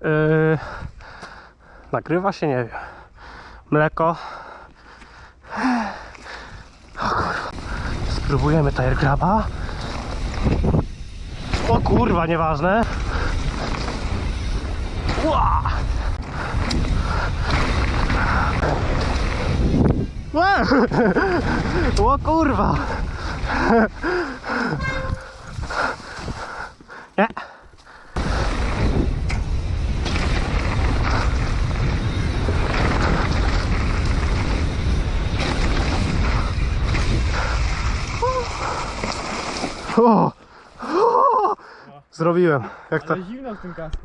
Yy, nagrywa się, nie wiem. Mleko. O kurwa. Spróbujemy tire graba. O kurwa, nieważne. Ła! Ła! O kurwa! O! O! Zrobiłem. Jak to? Ale zimno w tym kasku.